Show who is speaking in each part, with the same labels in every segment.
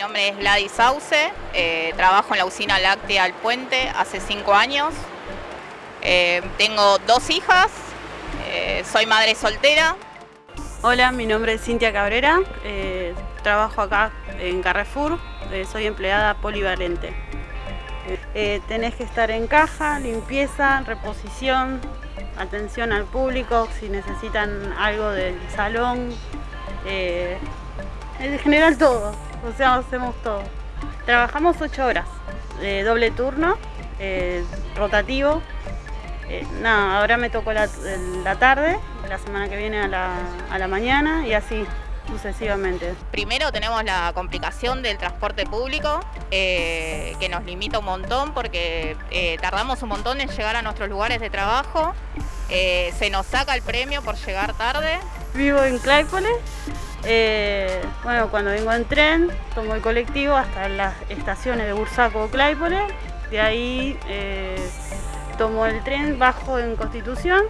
Speaker 1: nombre es Gladys Sauce, eh, trabajo en la usina láctea El Puente hace cinco años. Eh, tengo dos hijas, eh, soy madre soltera.
Speaker 2: Hola, mi nombre es Cintia Cabrera, trabajo acá en Carrefour, soy empleada polivalente. tenés que estar en caja, limpieza, reposición, atención al público, si necesitan algo del salón, en general todo o sea, hacemos todo. Trabajamos ocho horas, de doble turno, eh, rotativo. Eh, nada, ahora me tocó la, tarde, la semana que viene a la, mañana y así sucesivamente.
Speaker 1: Primero tenemos la complicación del transporte público, eh, que nos limita un montón porque tardamos un montón en llegar a nuestros lugares de trabajo. se nos saca el premio por llegar tarde.
Speaker 2: Vivo en Claypole, eh, bueno, cuando vengo en tren, tomo el colectivo hasta las estaciones de Bursaco o Claypole. De ahí eh, tomo el tren, bajo en Constitución,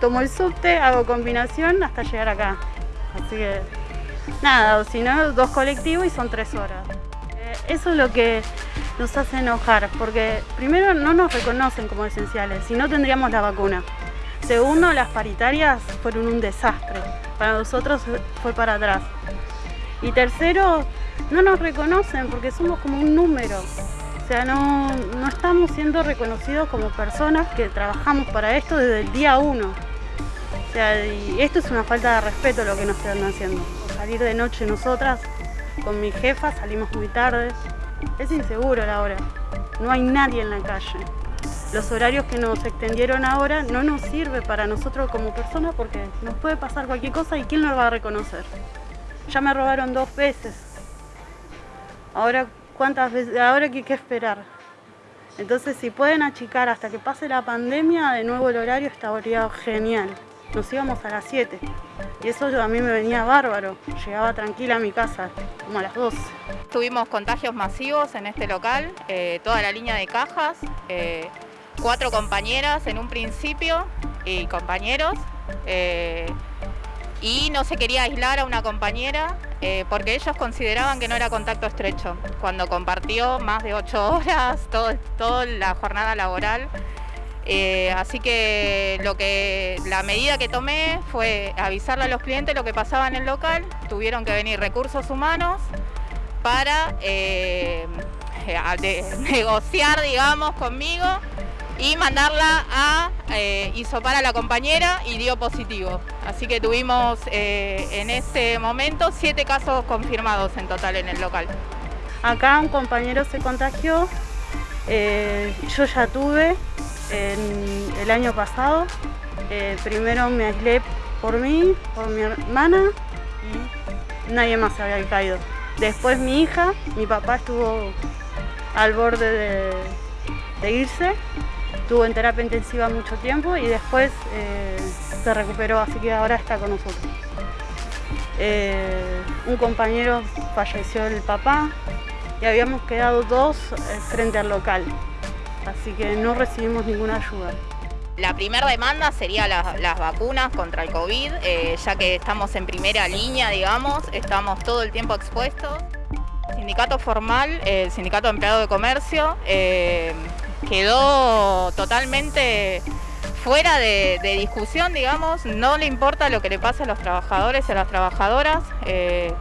Speaker 2: tomo el subte, hago combinación hasta llegar acá. Así que nada, o si no, dos colectivos y son tres horas. Eh, eso es lo que nos hace enojar, porque primero no nos reconocen como esenciales, si no tendríamos la vacuna. Segundo, las paritarias fueron un desastre para nosotros fue para atrás. Y tercero, no nos reconocen porque somos como un número. O sea, no, estamos siendo reconocidos como personas que trabajamos para esto desde el día uno. O sea, y esto es una falta de respeto lo que nos están haciendo. Salir de noche nosotras, con mi jefa, salimos muy tarde. Es inseguro la hora. No hay nadie en la calle los horarios que nos extendieron ahora no nos sirve para nosotros como personas porque nos puede pasar cualquier cosa y ¿quién nos va a reconocer? Ya me robaron dos veces. Ahora, ¿cuántas veces? Ahora que hay que esperar. Entonces, si pueden achicar hasta que pase la pandemia, de nuevo el horario estaría genial. Nos íbamos a las 7. Y eso a mí me venía bárbaro. Llegaba tranquila a mi casa, como a las 12.
Speaker 1: Tuvimos contagios masivos en este local, eh, toda la línea de cajas. Eh, cuatro compañeras en un principio y compañeros. Eh, y no se quería aislar a una compañera eh, porque ellos consideraban que no era contacto estrecho. Cuando compartió más de ocho horas, toda la jornada laboral. Eh, así que, lo que la medida que tomé fue avisarle a los clientes lo que pasaba en el local. Tuvieron que venir recursos humanos para negociar, digamos, conmigo y mandarla a eh, isopar a la compañera y dio positivo. Así que tuvimos eh, en ese momento siete casos confirmados en total en el local.
Speaker 2: Acá un compañero se contagió, eh, yo ya tuve el año pasado. Eh, primero me aislé por mí, por mi hermana y nadie más había caído. Después mi hija, mi papá estuvo al borde de irse Estuvo en terapia intensiva mucho tiempo y después eh, se recuperó, así que ahora está con nosotros. Eh, un compañero falleció el papá y habíamos quedado dos eh, frente al local, así que no recibimos ninguna ayuda.
Speaker 1: La primera demanda sería las vacunas contra el COVID, ya que estamos en primera línea, digamos, estamos todo el tiempo expuestos. Sindicato formal, el Sindicato de Empleado de Comercio, quedó totalmente fuera de, discusión, digamos, no le importa lo que le pase a los trabajadores y a las trabajadoras. Eh,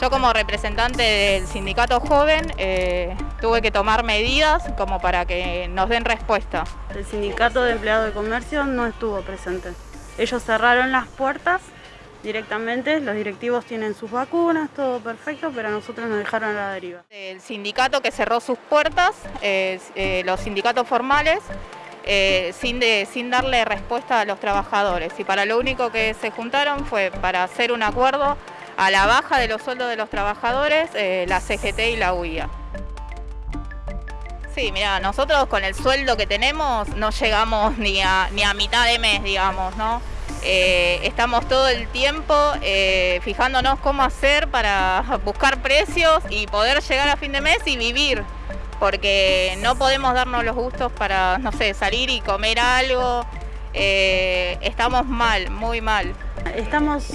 Speaker 1: yo como representante del sindicato joven eh, tuve que tomar medidas como para que nos den respuesta.
Speaker 2: El sindicato de empleados de comercio no estuvo presente. Ellos cerraron las puertas directamente, los directivos tienen sus vacunas, todo perfecto, pero a nosotros nos dejaron a la deriva.
Speaker 1: El sindicato que cerró sus puertas, eh, los sindicatos formales, eh, sin, darle respuesta a los trabajadores y para lo único que se juntaron fue para hacer un acuerdo a la baja de los sueldos de los trabajadores, eh, la CGT y la UIA. Sí, mira, nosotros con el sueldo que tenemos no llegamos ni a mitad de mes, digamos, ¿no? Eh, estamos todo el tiempo eh, fijándonos cómo hacer para buscar precios y poder llegar a fin de mes y vivir, porque no podemos darnos los gustos para, no sé, salir y comer algo. Eh, estamos mal, muy mal.
Speaker 2: Estamos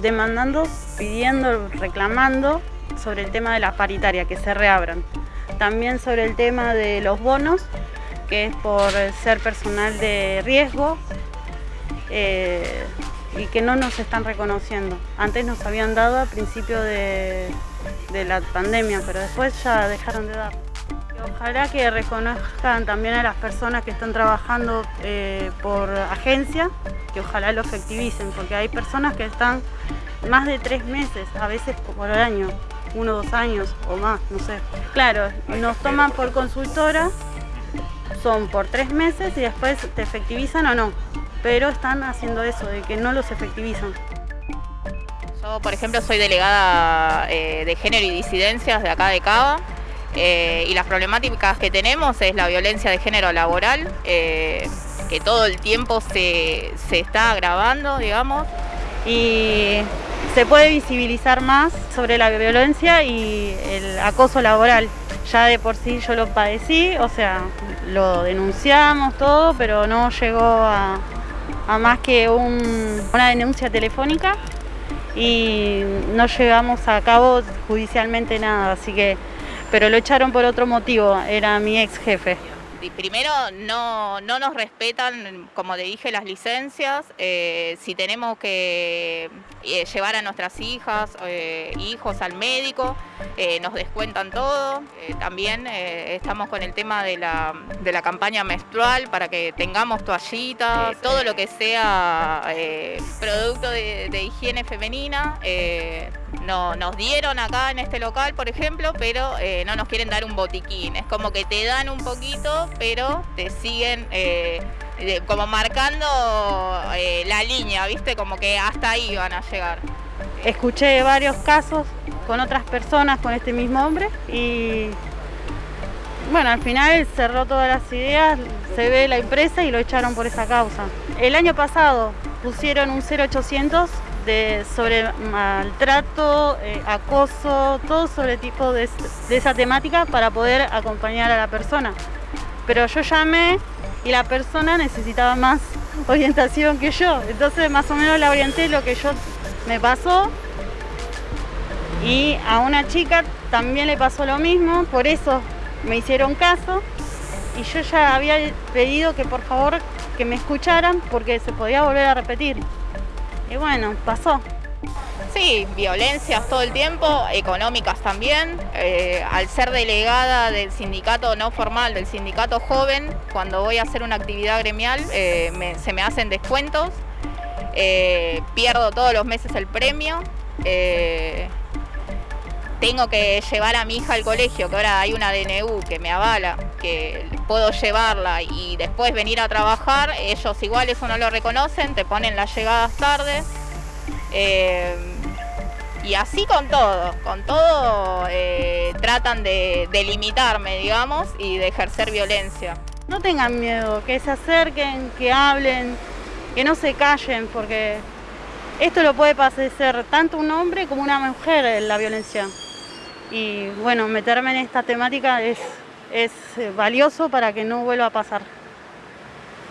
Speaker 2: demandando, pidiendo, reclamando sobre el tema de la paritaria, que se reabran. También sobre el tema de los bonos, que es por ser personal de riesgo eh, y que no nos están reconociendo. Antes nos habían dado al principio de, de la pandemia, pero después ya dejaron de dar. Ojalá que reconozcan también a las personas que están trabajando eh, por agencia, que ojalá lo efectivicen, porque hay personas que están más de tres meses, a veces por el año, uno o dos años o más, no sé. Claro, nos toman por consultora, son por tres meses y después te efectivizan o no, pero están haciendo eso, de que no los efectivizan.
Speaker 1: Yo, por ejemplo, soy delegada eh, de género y disidencias de acá de Cava. Eh, y las problemáticas que tenemos es la violencia de género laboral, eh, que todo el tiempo se, está agravando, digamos.
Speaker 2: Y se puede visibilizar más sobre la violencia y el acoso laboral. Ya de por sí yo lo padecí, o sea, lo denunciamos todo, pero no llegó a, más que una denuncia telefónica y no llegamos a cabo judicialmente nada, así que pero lo echaron por otro motivo, era mi ex jefe.
Speaker 1: Primero, no, nos respetan, como te dije, las licencias. Eh, si tenemos que eh, llevar a nuestras hijas, eh, hijos al médico, nos descuentan todo. también estamos con el tema de la, campaña menstrual para que tengamos toallitas, todo lo que sea producto de, de, higiene femenina no, nos dieron acá en este local, por ejemplo, pero eh, no nos quieren dar un botiquín. Es como que te dan un poquito, pero te siguen eh, como marcando eh, la línea, ¿viste? Como que hasta ahí van a llegar.
Speaker 2: Escuché varios casos con otras personas con este mismo hombre y bueno, al final cerró todas las ideas, se ve la empresa y lo echaron por esa causa. El año pasado pusieron un 0800 sobre maltrato, eh, acoso, todo sobre tipo de, esa temática para poder acompañar a la persona. Pero yo llamé y la persona necesitaba más orientación que yo. Entonces más o menos la orienté lo que yo me pasó y a una chica también le pasó lo mismo, por eso me hicieron caso y yo ya había pedido que por favor que me escucharan porque se podía volver a repetir. Y bueno, pasó.
Speaker 1: Sí, violencias todo el tiempo, económicas también. Eh, al ser delegada del sindicato no formal, del sindicato joven, cuando voy a hacer una actividad gremial eh, se me hacen descuentos, eh, pierdo todos los meses el premio, tengo que llevar a mi hija al colegio, que ahora hay una DNU que me avala, que puedo llevarla y después venir a trabajar, ellos igual eso no lo reconocen, te ponen las llegadas tarde. Eh, y así con todo, con todo eh, tratan de, limitarme, digamos, y de ejercer violencia.
Speaker 2: No tengan miedo, que se acerquen, que hablen, que no se callen, porque esto lo puede padecer tanto un hombre como una mujer la violencia y bueno, meterme en esta temática es, es eh, valioso para que no vuelva a pasar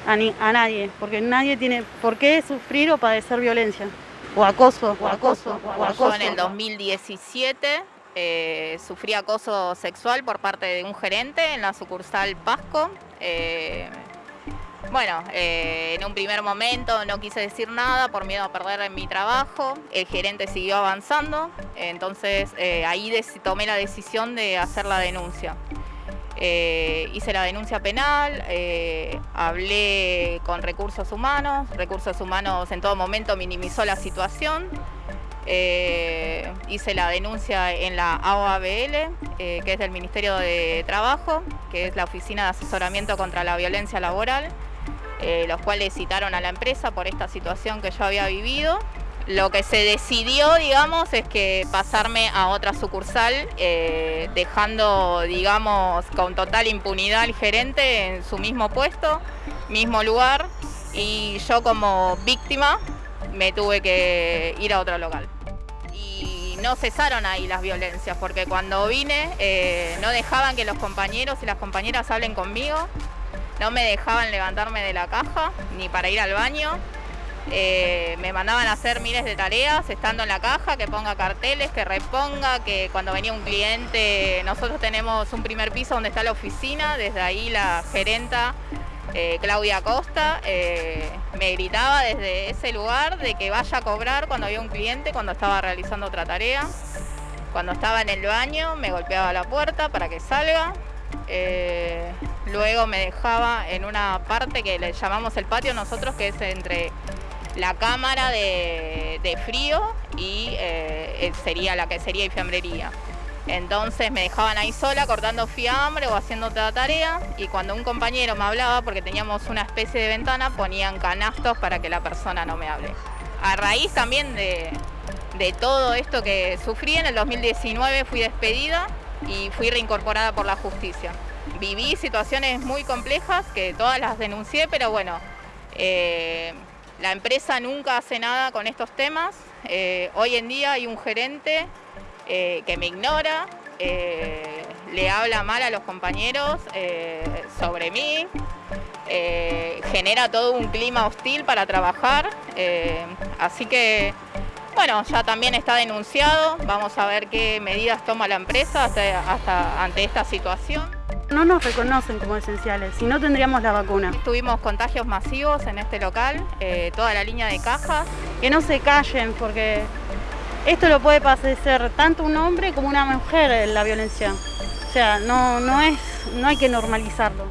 Speaker 2: a, a, nadie, porque nadie tiene por qué sufrir o padecer violencia, o acoso, o acoso, o acoso.
Speaker 1: Yo en el 2017 eh, sufrí acoso sexual por parte de un gerente en la sucursal Pasco. Eh, bueno, eh, en un primer momento no quise decir nada por miedo a perder mi trabajo. El gerente siguió avanzando, entonces eh, ahí tomé la decisión de hacer la denuncia. Eh, hice la denuncia penal, hablé con recursos humanos, recursos humanos en todo momento minimizó la situación. hice la denuncia en la AOABL, que es del Ministerio de Trabajo, que es la Oficina de Asesoramiento contra la Violencia Laboral. Eh, los cuales citaron a la empresa por esta situación que yo había vivido. Lo que se decidió, digamos, es que pasarme a otra sucursal, eh, dejando, digamos, con total impunidad al gerente en su mismo puesto, mismo lugar, y yo como víctima me tuve que ir a otro local. Y no cesaron ahí las violencias, porque cuando vine eh, no dejaban que los compañeros y las compañeras hablen conmigo, no me dejaban levantarme de la caja ni para ir al baño. Eh, me mandaban a hacer miles de tareas estando en la caja, que ponga carteles, que reponga, que cuando venía un cliente, nosotros tenemos un primer piso donde está la oficina, desde ahí la gerenta eh, Claudia Costa eh, me gritaba desde ese lugar de que vaya a cobrar cuando había un cliente, cuando estaba realizando otra tarea. Cuando estaba en el baño me golpeaba la puerta para que salga. Luego me dejaba en una parte que le llamamos el patio nosotros, que es entre la cámara de, frío y eh, sería la que sería fiambrería. Entonces me dejaban ahí sola cortando fiambre o haciendo otra tarea y cuando un compañero me hablaba, porque teníamos una especie de ventana, ponían canastos para que la persona no me hable. A raíz también de, de todo esto que sufrí, en el 2019 fui despedida y fui reincorporada por la justicia. Viví situaciones muy complejas que todas las denuncié, pero bueno, eh, la empresa nunca hace nada con estos temas. Eh, hoy en día hay un gerente eh, que me ignora, le habla mal a los compañeros sobre mí, genera todo un clima hostil para trabajar. así que, bueno, ya también está denunciado. Vamos a ver qué medidas toma la empresa hasta ante esta situación.
Speaker 2: No nos reconocen como esenciales, si no tendríamos la vacuna.
Speaker 1: Tuvimos contagios masivos en este local, eh, toda la línea de cajas.
Speaker 2: Que no se callen porque esto lo puede padecer tanto un hombre como una mujer la violencia. O sea, no, no, es, no hay que normalizarlo.